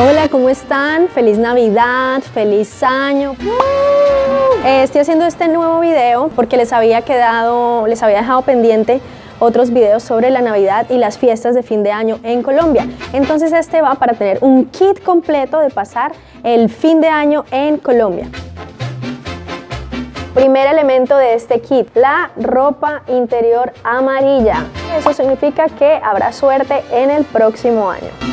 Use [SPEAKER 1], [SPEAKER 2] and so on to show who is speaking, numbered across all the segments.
[SPEAKER 1] Hola, ¿cómo están? Feliz Navidad, feliz año. Eh, estoy haciendo este nuevo video porque les había quedado, les había dejado pendiente otros videos sobre la Navidad y las fiestas de fin de año en Colombia. Entonces este va para tener un kit completo de pasar el fin de año en Colombia. Primer elemento de este kit, la ropa interior amarilla. Eso significa que habrá suerte en el próximo año.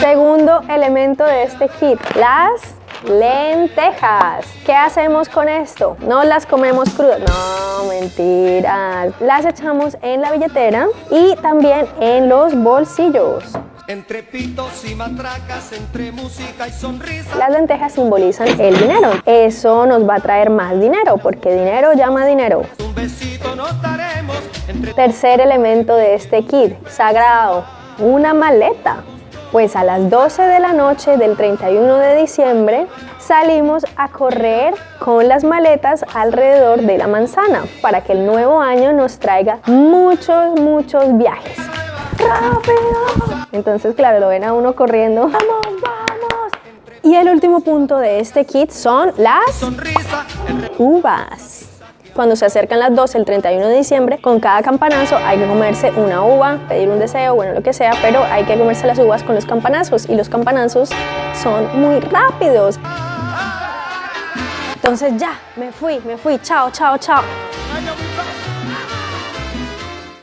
[SPEAKER 1] Segundo elemento de este kit, las lentejas. ¿Qué hacemos con esto? No las comemos crudas, no, mentiras. Las echamos en la billetera y también en los bolsillos. Entre pitos y matracas, entre música y sonrisa. Las lentejas simbolizan el dinero. Eso nos va a traer más dinero, porque dinero llama dinero. Un besito nos daremos Tercer elemento de este kit, sagrado, una maleta. Pues a las 12 de la noche del 31 de diciembre salimos a correr con las maletas alrededor de la manzana para que el nuevo año nos traiga muchos, muchos viajes. ¡Rápido! Entonces, claro, lo ven a uno corriendo. ¡Vamos, vamos! Y el último punto de este kit son las uvas. Cuando se acercan las 12, el 31 de diciembre, con cada campanazo hay que comerse una uva, pedir un deseo, bueno, lo que sea, pero hay que comerse las uvas con los campanazos y los campanazos son muy rápidos. Entonces ya, me fui, me fui, chao, chao, chao.